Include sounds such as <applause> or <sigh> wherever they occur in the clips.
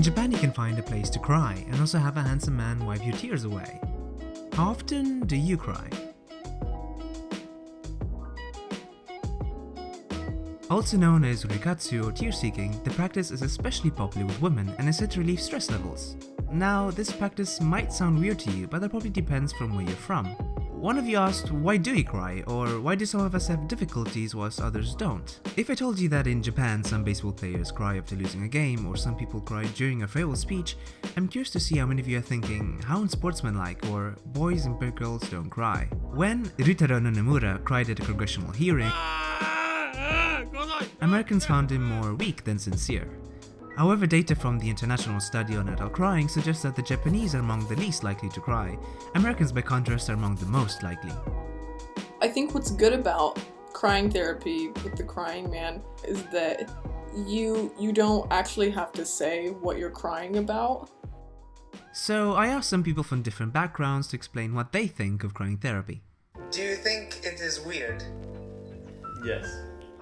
In Japan you can find a place to cry and also have a handsome man wipe your tears away. How often do you cry? Also known as ruikatsu or tear seeking, the practice is especially popular with women and is said to relieve stress levels. Now, this practice might sound weird to you, but that probably depends from where you're from. One of you asked, why do we cry, or why do some of us have difficulties whilst others don't? If I told you that in Japan some baseball players cry after losing a game, or some people cry during a farewell speech, I'm curious to see how many of you are thinking, how unsportsmanlike, or boys and girls don't cry. When Ryutaro Nomura cried at a congressional hearing, Americans found him more weak than sincere. However, data from the International Study on Adult Crying suggests that the Japanese are among the least likely to cry. Americans, by contrast, are among the most likely. I think what's good about crying therapy with the crying man is that you you don't actually have to say what you're crying about. So I asked some people from different backgrounds to explain what they think of crying therapy. Do you think it is weird? Yes.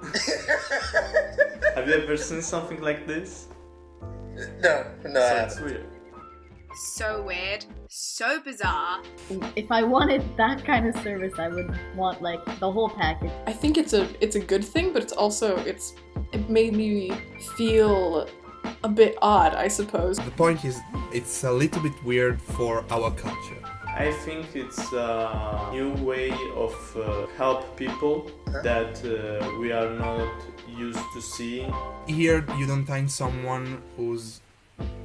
<laughs> Have you ever seen something like this? No, no, so I haven't. weird. So weird, so bizarre. If I wanted that kind of service, I would want like the whole package. I think it's a it's a good thing, but it's also it's it made me feel a bit odd, I suppose. The point is, it's a little bit weird for our culture. I think it's a new way of uh, help people that uh, we are not used to seeing. Here, you don't find someone who's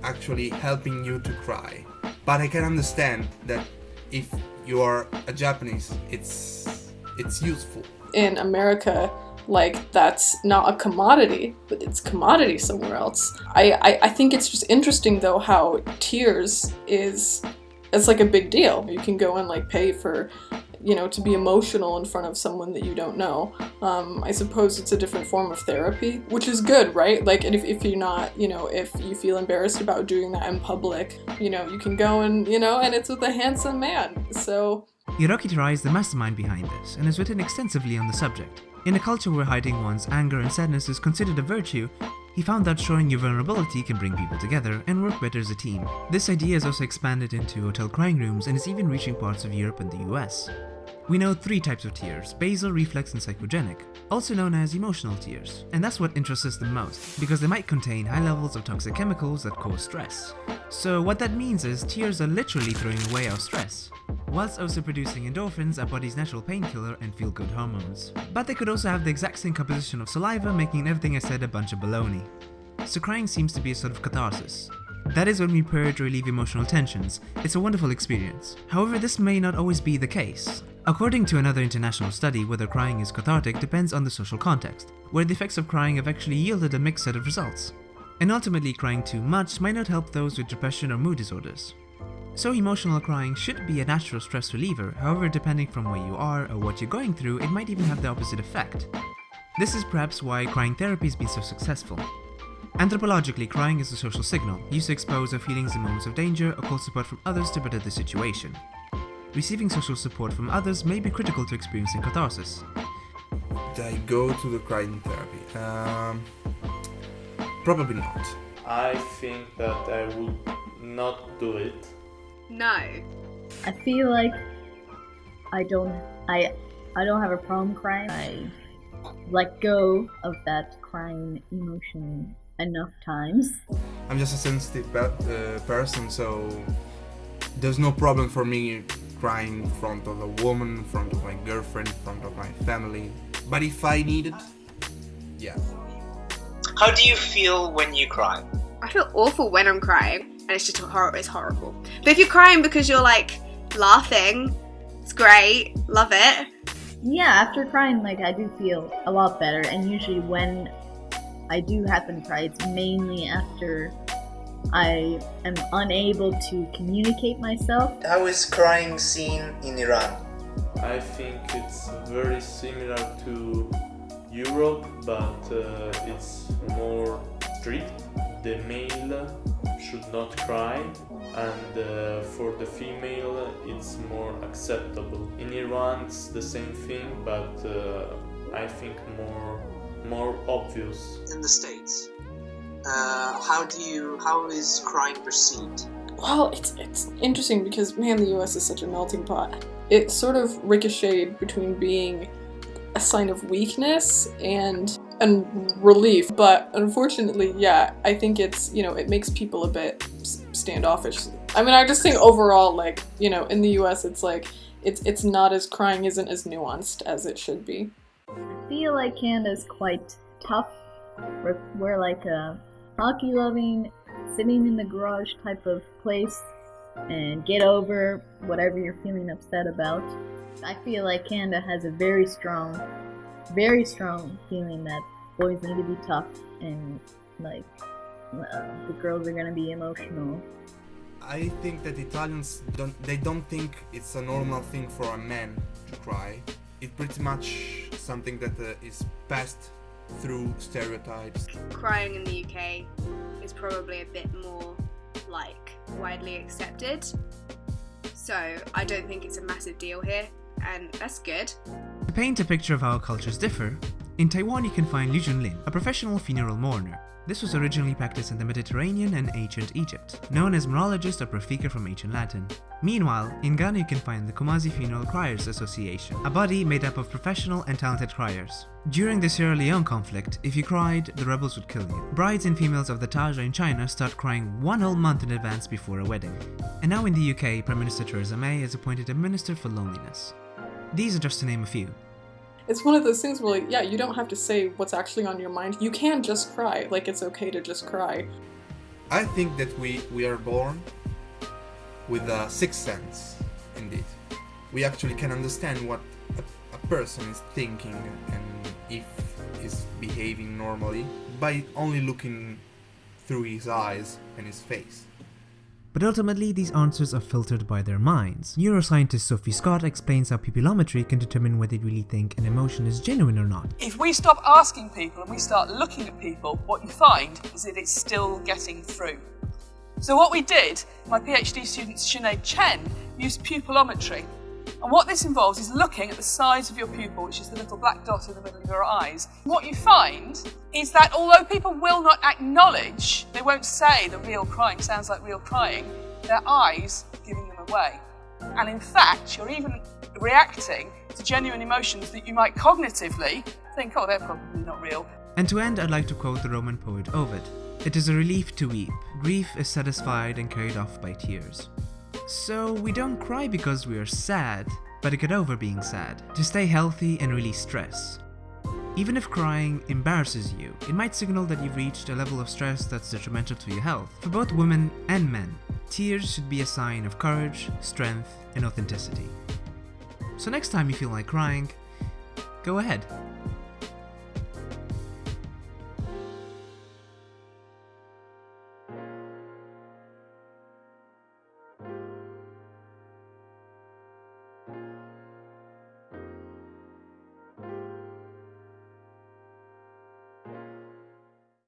actually helping you to cry. But I can understand that if you are a Japanese, it's it's useful. In America, like that's not a commodity, but it's commodity somewhere else. I, I, I think it's just interesting though how tears is it's like a big deal. You can go and like pay for you know to be emotional in front of someone that you don't know. Um, I suppose it's a different form of therapy, which is good, right? Like if, if you're not, you know, if you feel embarrassed about doing that in public, you know, you can go and you know, and it's with a handsome man. So Hiroki Terai is the mastermind behind this and has written extensively on the subject. In a culture where hiding one's anger and sadness is considered a virtue, he found that showing your vulnerability can bring people together and work better as a team. This idea has also expanded into hotel crying rooms and is even reaching parts of Europe and the US. We know three types of tears, basal, reflex, and psychogenic, also known as emotional tears. And that's what interests us the most, because they might contain high levels of toxic chemicals that cause stress. So what that means is tears are literally throwing away our stress, whilst also producing endorphins, our body's natural painkiller and feel-good hormones. But they could also have the exact same composition of saliva, making everything I said a bunch of baloney. So crying seems to be a sort of catharsis. That is when we purge or relieve emotional tensions. It's a wonderful experience. However, this may not always be the case. According to another international study, whether crying is cathartic depends on the social context, where the effects of crying have actually yielded a mixed set of results. And ultimately, crying too much might not help those with depression or mood disorders. So emotional crying should be a natural stress reliever, however depending from where you are or what you're going through, it might even have the opposite effect. This is perhaps why crying therapy has been so successful. Anthropologically, crying is a social signal, used to expose our feelings in moments of danger or call support from others to better the situation. Receiving social support from others may be critical to experiencing catharsis. Did I go to the crying therapy? Um, probably not. I think that I would not do it. No. I feel like I don't I I don't have a problem crying. I let go of that crying emotion enough times. I'm just a sensitive pe- uh, person, so there's no problem for me crying in front of a woman, in front of my girlfriend, in front of my family. But if I need it, yeah. How do you feel when you cry? I feel awful when I'm crying, and it's just hor- it's horrible. But if you're crying because you're like laughing, it's great, love it. Yeah, after crying, like I do feel a lot better, and usually when I do happen to cry, it's mainly after I am unable to communicate myself. How is crying seen in Iran? I think it's very similar to Europe, but uh, it's more strict. The male should not cry, and uh, for the female, it's more acceptable. In Iran, it's the same thing, but uh, I think more more obvious. In the States? uh, how do you how is crying perceived? Well, it's it's interesting because man, the U.S. is such a melting pot. It sort of ricocheted between being a sign of weakness and and relief, but unfortunately, yeah, I think it's you know it makes people a bit standoffish. I mean, I just think overall, like you know, in the U.S., it's like it's it's not as crying isn't as nuanced as it should be. I feel like Canada's quite tough. We're, we're like a hockey loving, sitting in the garage type of place and get over whatever you're feeling upset about. I feel like Canada has a very strong, very strong feeling that boys need to be tough and like uh, the girls are gonna be emotional. I think that Italians don't they don't think it's a normal thing for a man to cry. It's pretty much something that uh, is passed through stereotypes. Crying in the UK is probably a bit more like widely accepted. So I don't think it's a massive deal here, and that's good. To paint a picture of how cultures differ, in Taiwan you can find Liu Junlin, a professional funeral mourner. This was originally practiced in the Mediterranean and ancient Egypt, known as moirologist or praefica from ancient Latin. Meanwhile, in Ghana you can find the Kumasi Funeral Criers Association, a body made up of professional and talented criers. During the Sierra Leone conflict, if you cried, the rebels would kill you. Brides and females of the Tujia in China start crying one whole month in advance before a wedding. And now in the UK, Prime Minister Theresa May has appointed a Minister for Loneliness. These are just to name a few. It's one of those things where, like, yeah, you don't have to say what's actually on your mind. You can just cry. Like, it's okay to just cry. I think that we, we are born with uh, a sixth sense, indeed. We actually can understand what a, a person is thinking and if is behaving normally by only looking through his eyes and his face. But ultimately, these answers are filtered by their minds. Neuroscientist Sophie Scott explains how pupillometry can determine whether you really think an emotion is genuine or not. If we stop asking people and we start looking at people, what you find is that it's still getting through. So what we did, my PhD student Sinead Chen used pupillometry. And what this involves is looking at the size of your pupil, which is the little black dot in the middle of your eyes. What you find is that although people will not acknowledge, they won't say the real crying sounds like real crying, their eyes are giving them away. And in fact, you're even reacting to genuine emotions that you might cognitively think, oh, they're probably not real. And to end, I'd like to quote the Roman poet Ovid. It is a relief to weep. Grief is satisfied and carried off by tears. So we don't cry because we are sad, but to get over being sad, to stay healthy and release stress. Even if crying embarrasses you, it might signal that you've reached a level of stress that's detrimental to your health. For both women and men, tears should be a sign of courage, strength, and authenticity. So next time you feel like crying, go ahead.